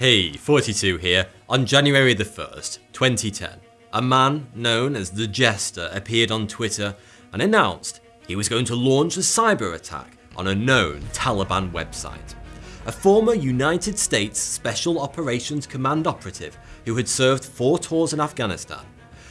Hey, 42 here. On January the 1st, 2010, a man known as the Jester appeared on Twitter and announced he was going to launch a cyber attack on a known Taliban website. A former United States Special Operations Command operative who had served four tours in Afghanistan.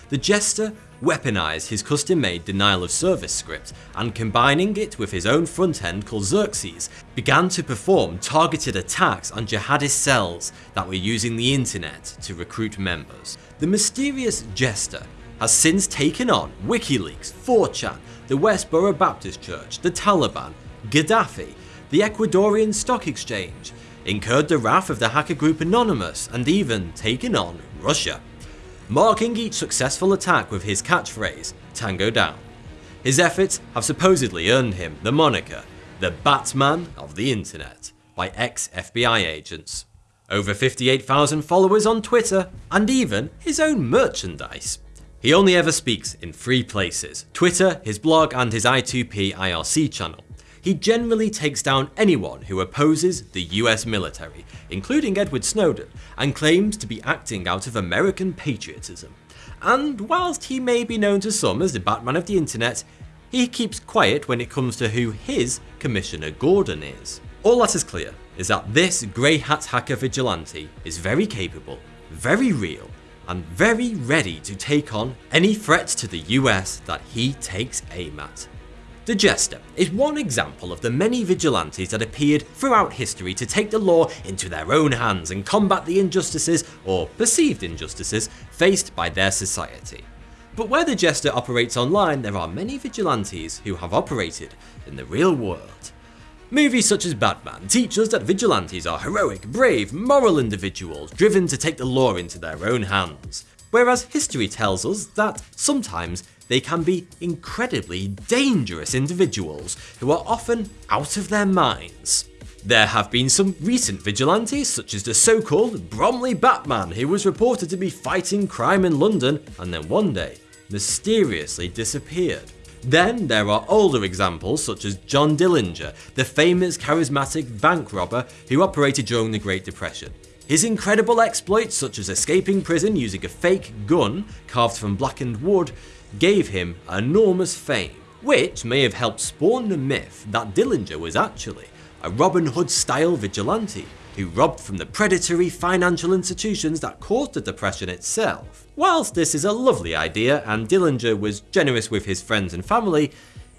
The Jester weaponized his custom-made denial of service script and combining it with his own front end called Xerxes, began to perform targeted attacks on jihadist cells that were using the internet to recruit members. The mysterious Jester has since taken on WikiLeaks, 4chan, the Westboro Baptist Church, the Taliban, Gaddafi, the Ecuadorian Stock Exchange, incurred the wrath of the hacker group Anonymous and even taken on Russia marking each successful attack with his catchphrase, Tango Down. His efforts have supposedly earned him the moniker, the Batman of the Internet, by ex-FBI agents. Over 58,000 followers on Twitter, and even his own merchandise. He only ever speaks in three places, Twitter, his blog and his I2P IRC channel. He generally takes down anyone who opposes the US military, including Edward Snowden, and claims to be acting out of American patriotism. And whilst he may be known to some as the Batman of the internet, he keeps quiet when it comes to who his Commissioner Gordon is. All that is clear is that this grey hat hacker vigilante is very capable, very real, and very ready to take on any threat to the US that he takes aim at. The Jester is one example of the many vigilantes that appeared throughout history to take the law into their own hands and combat the injustices, or perceived injustices, faced by their society. But where the Jester operates online, there are many vigilantes who have operated in the real world. Movies such as Batman teach us that vigilantes are heroic, brave, moral individuals driven to take the law into their own hands. Whereas history tells us that sometimes they can be incredibly dangerous individuals who are often out of their minds. There have been some recent vigilantes such as the so-called Bromley Batman who was reported to be fighting crime in London and then one day mysteriously disappeared. Then there are older examples such as John Dillinger, the famous charismatic bank robber who operated during the Great Depression. His incredible exploits such as escaping prison using a fake gun carved from blackened wood gave him enormous fame, which may have helped spawn the myth that Dillinger was actually a Robin Hood style vigilante who robbed from the predatory financial institutions that caused the depression itself. Whilst this is a lovely idea and Dillinger was generous with his friends and family,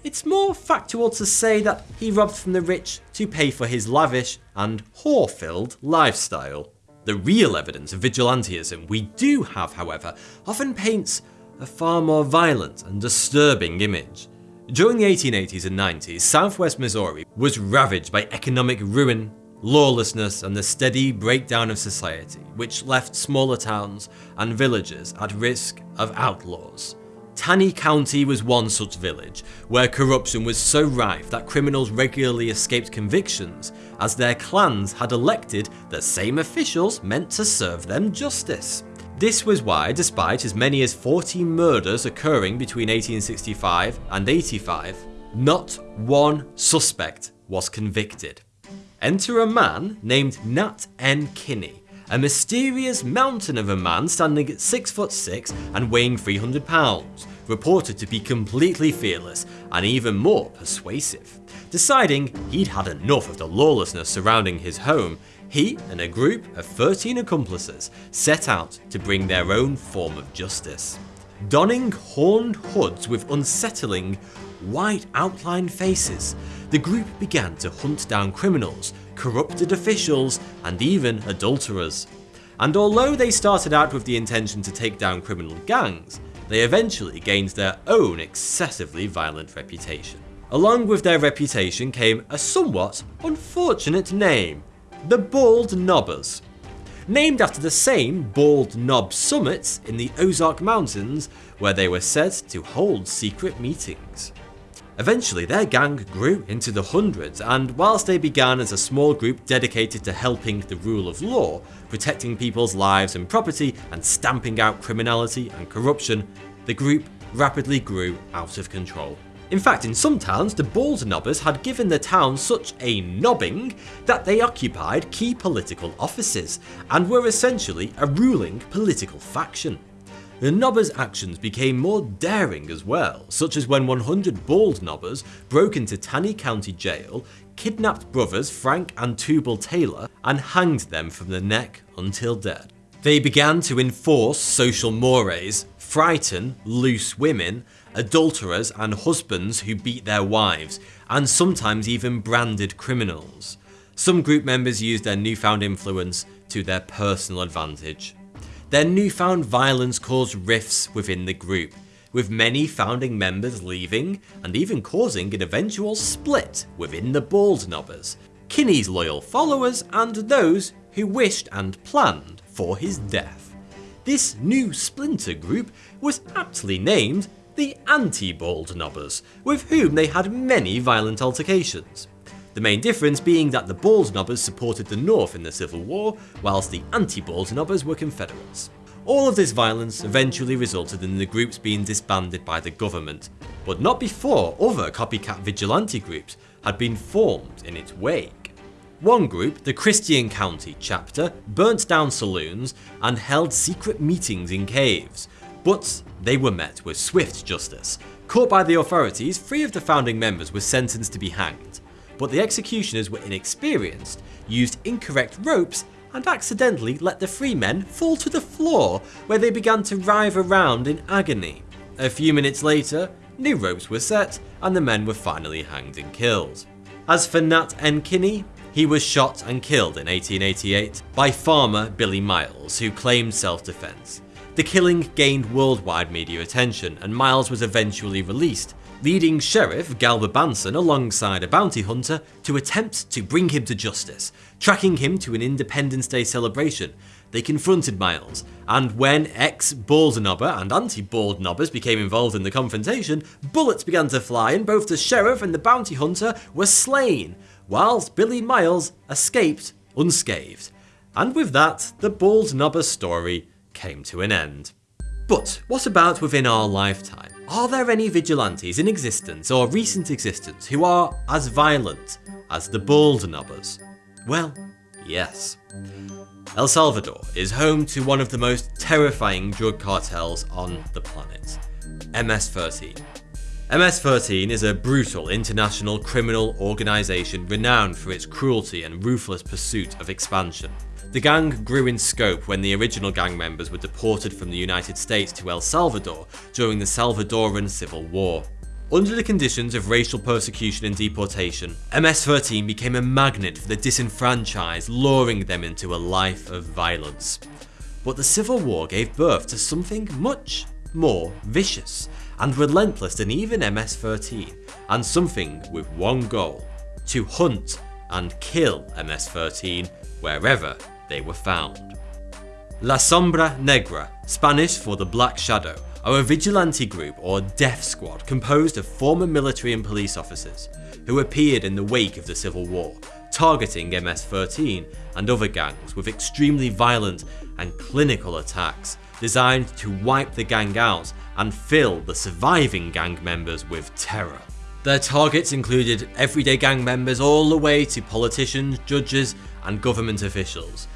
it's more factual to say that he robbed from the rich to pay for his lavish and whore-filled lifestyle. The real evidence of vigilantism we do have however often paints a far more violent and disturbing image. During the 1880s and 90s, southwest Missouri was ravaged by economic ruin, lawlessness and the steady breakdown of society, which left smaller towns and villages at risk of outlaws. Taney County was one such village, where corruption was so rife that criminals regularly escaped convictions, as their clans had elected the same officials meant to serve them justice. This was why, despite as many as 40 murders occurring between 1865 and 85, not one suspect was convicted. Enter a man named Nat N. Kinney, a mysterious mountain of a man standing at 6 foot 6 and weighing 300 pounds, reported to be completely fearless and even more persuasive. Deciding he'd had enough of the lawlessness surrounding his home, he and a group of 13 accomplices set out to bring their own form of justice. Donning horned hoods with unsettling, white outlined faces, the group began to hunt down criminals, corrupted officials, and even adulterers. And although they started out with the intention to take down criminal gangs, they eventually gained their own excessively violent reputation. Along with their reputation came a somewhat unfortunate name, the Bald Knobbers. Named after the same Bald Knob summits in the Ozark Mountains where they were said to hold secret meetings. Eventually their gang grew into the hundreds and whilst they began as a small group dedicated to helping the rule of law, protecting people's lives and property and stamping out criminality and corruption, the group rapidly grew out of control. In fact, in some towns, the Bald Knobbers had given the town such a nobbing that they occupied key political offices and were essentially a ruling political faction. The Knobbers' actions became more daring as well, such as when 100 Bald Knobbers broke into Taney County Jail, kidnapped brothers Frank and Tubal Taylor, and hanged them from the neck until dead. They began to enforce social mores, frighten loose women, adulterers and husbands who beat their wives, and sometimes even branded criminals. Some group members used their newfound influence to their personal advantage. Their newfound violence caused rifts within the group, with many founding members leaving and even causing an eventual split within the Bald Kinney's loyal followers and those who wished and planned for his death. This new splinter group was aptly named the Anti-Bald Knobbers, with whom they had many violent altercations. The main difference being that the Bald Knobbers supported the North in the Civil War, whilst the anti-Bald Knobbers were Confederates. All of this violence eventually resulted in the groups being disbanded by the government, but not before other copycat vigilante groups had been formed in its wake. One group, the Christian County chapter, burnt down saloons and held secret meetings in caves, but they were met with swift justice. Caught by the authorities, three of the founding members were sentenced to be hanged, but the executioners were inexperienced, used incorrect ropes, and accidentally let the three men fall to the floor, where they began to writhe around in agony. A few minutes later, new ropes were set, and the men were finally hanged and killed. As for Nat N. Kinney, he was shot and killed in 1888 by farmer Billy Miles, who claimed self-defense. The killing gained worldwide media attention, and Miles was eventually released, leading Sheriff Galba Branson alongside a bounty hunter to attempt to bring him to justice. Tracking him to an Independence Day celebration, they confronted Miles, and when ex-Bald Knobber and anti-Bald Knobbers became involved in the confrontation, bullets began to fly and both the sheriff and the bounty hunter were slain, whilst Billy Miles escaped unscathed. And with that, the Bald Knobber story came to an end. But what about within our lifetime? Are there any vigilantes in existence or recent existence who are as violent as the Bald Knobbers? Well, yes. El Salvador is home to one of the most terrifying drug cartels on the planet, MS-13. MS-13 is a brutal international criminal organisation renowned for its cruelty and ruthless pursuit of expansion. The gang grew in scope when the original gang members were deported from the United States to El Salvador during the Salvadoran Civil War. Under the conditions of racial persecution and deportation, MS-13 became a magnet for the disenfranchised, luring them into a life of violence. But the Civil War gave birth to something much more vicious and relentless than even MS-13, and something with one goal, to hunt and kill MS-13 wherever they were found. La Sombra Negra, Spanish for the Black Shadow, are a vigilante group or death squad composed of former military and police officers who appeared in the wake of the Civil War, targeting MS-13 and other gangs with extremely violent and clinical attacks designed to wipe the gang out and fill the surviving gang members with terror. Their targets included everyday gang members all the way to politicians, judges and government officials,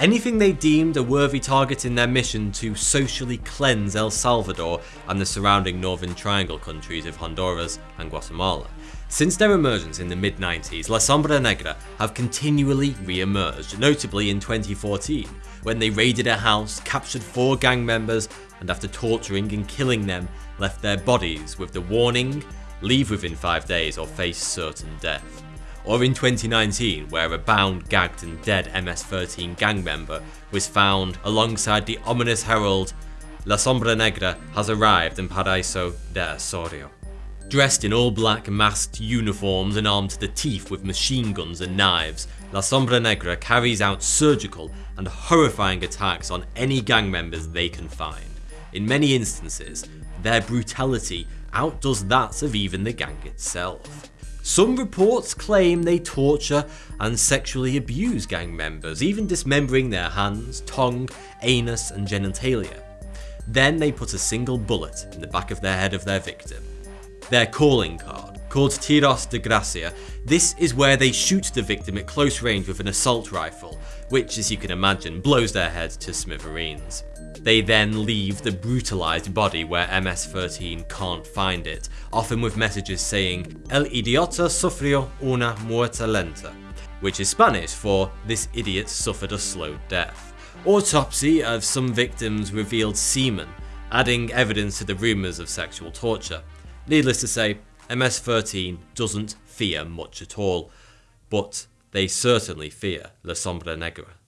anything they deemed a worthy target in their mission to socially cleanse El Salvador and the surrounding Northern Triangle countries of Honduras and Guatemala. Since their emergence in the mid-90s, La Sombra Negra have continually re-emerged, notably in 2014, when they raided a house, captured four gang members, and after torturing and killing them, left their bodies with the warning, leave within 5 days or face certain death or in 2019 where a bound, gagged and dead MS-13 gang member was found alongside the ominous herald La Sombra Negra has arrived in Paraíso de Osorio. Dressed in all black masked uniforms and armed to the teeth with machine guns and knives, La Sombra Negra carries out surgical and horrifying attacks on any gang members they can find. In many instances, their brutality outdoes that of even the gang itself. Some reports claim they torture and sexually abuse gang members, even dismembering their hands, tongue, anus and genitalia. Then they put a single bullet in the back of the head of their victim. Their calling card, called Tiros de Gracia, this is where they shoot the victim at close range with an assault rifle, which as you can imagine blows their head to smithereens. They then leave the brutalized body where MS-13 can't find it, often with messages saying El idiota sufrió una muerte lenta, which is Spanish for this idiot suffered a slow death. Autopsy of some victims revealed semen, adding evidence to the rumours of sexual torture. Needless to say, MS-13 doesn't fear much at all, but they certainly fear La Sombra Negra.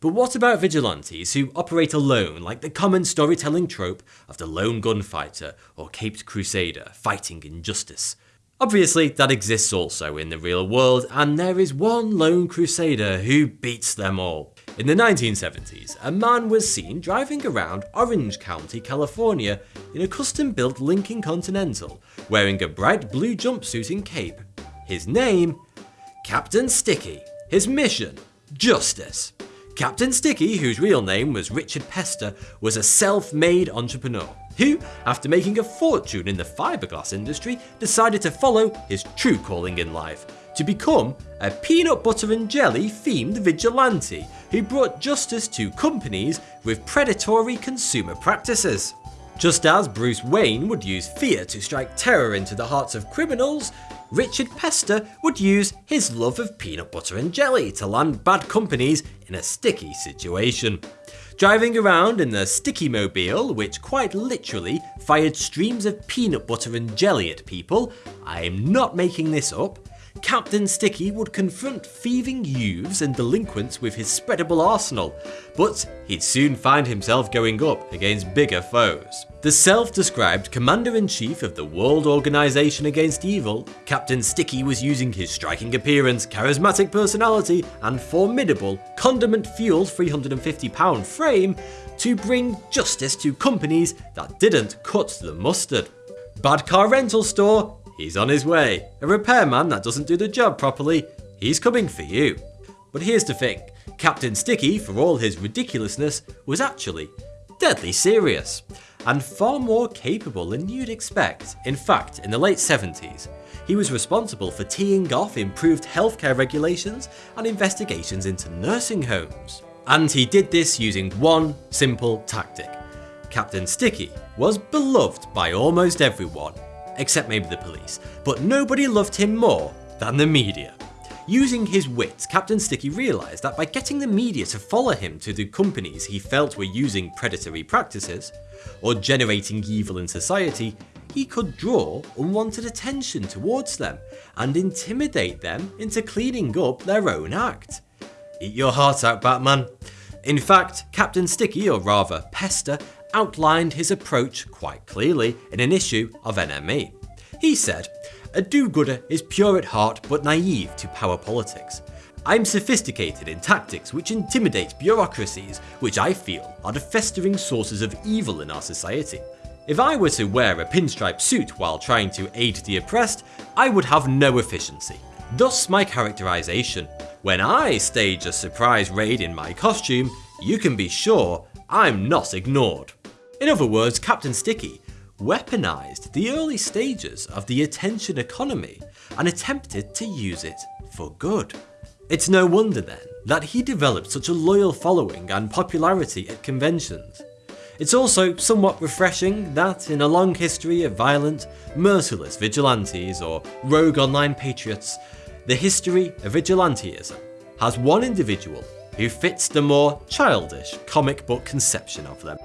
But what about vigilantes who operate alone like the common storytelling trope of the lone gunfighter or caped crusader fighting injustice? Obviously that exists also in the real world and there is one lone crusader who beats them all. In the 1970s, a man was seen driving around Orange County, California in a custom built Lincoln Continental, wearing a bright blue jumpsuit and cape. His name? Captain Sticky. His mission? Justice. Captain Sticky, whose real name was Richard Pesta, was a self-made entrepreneur who, after making a fortune in the fiberglass industry, decided to follow his true calling in life, to become a peanut butter and jelly themed vigilante who brought justice to companies with predatory consumer practices. Just as Bruce Wayne would use fear to strike terror into the hearts of criminals, Richard Pesta would use his love of peanut butter and jelly to land bad companies in a sticky situation. Driving around in the Sticky Mobile, which quite literally fired streams of peanut butter and jelly at people, I'm not making this up, Captain Sticky would confront thieving youths and delinquents with his spreadable arsenal, but he'd soon find himself going up against bigger foes. The self-described Commander-in-Chief of the World Organization Against Evil, Captain Sticky was using his striking appearance, charismatic personality, and formidable, condiment-fueled 350 pound frame to bring justice to companies that didn't cut the mustard. Bad car rental store, He's on his way. A repairman that doesn't do the job properly, he's coming for you. But here's the thing, Captain Sticky, for all his ridiculousness, was actually deadly serious, and far more capable than you'd expect. In fact, in the late 70s, he was responsible for teeing off improved healthcare regulations and investigations into nursing homes. And he did this using one simple tactic. Captain Sticky was beloved by almost everyone, except maybe the police, but nobody loved him more than the media. Using his wits, Captain Sticky realised that by getting the media to follow him to the companies he felt were using predatory practices, or generating evil in society, he could draw unwanted attention towards them and intimidate them into cleaning up their own act. Eat your heart out, Batman. In fact, Captain Sticky, or rather Pesta, outlined his approach quite clearly in an issue of NME. He said, a do-gooder is pure at heart but naive to power politics. I'm sophisticated in tactics which intimidate bureaucracies, which I feel are the festering sources of evil in our society. If I were to wear a pinstripe suit while trying to aid the oppressed, I would have no efficiency. Thus my characterization. When I stage a surprise raid in my costume, you can be sure I'm not ignored. In other words, Captain Sticky weaponized the early stages of the attention economy and attempted to use it for good. It's no wonder then that he developed such a loyal following and popularity at conventions. It's also somewhat refreshing that in a long history of violent, merciless vigilantes or rogue online patriots, the history of vigilanteism has one individual who fits the more childish comic book conception of them.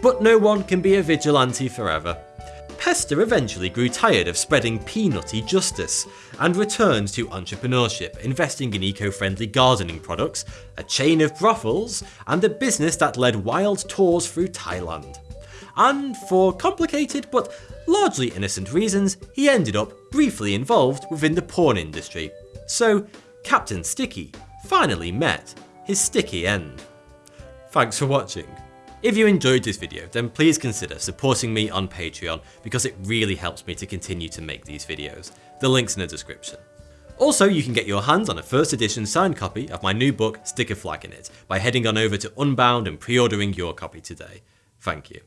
But no one can be a vigilante forever. Pesta eventually grew tired of spreading peanutty justice and returned to entrepreneurship, investing in eco-friendly gardening products, a chain of brothels, and a business that led wild tours through Thailand. And for complicated but largely innocent reasons, he ended up briefly involved within the porn industry. So Captain Sticky finally met his sticky end. Thanks for watching. If you enjoyed this video, then please consider supporting me on Patreon because it really helps me to continue to make these videos. The link's in the description. Also, you can get your hands on a first edition signed copy of my new book, Stick a Flag in It, by heading on over to Unbound and pre-ordering your copy today. Thank you.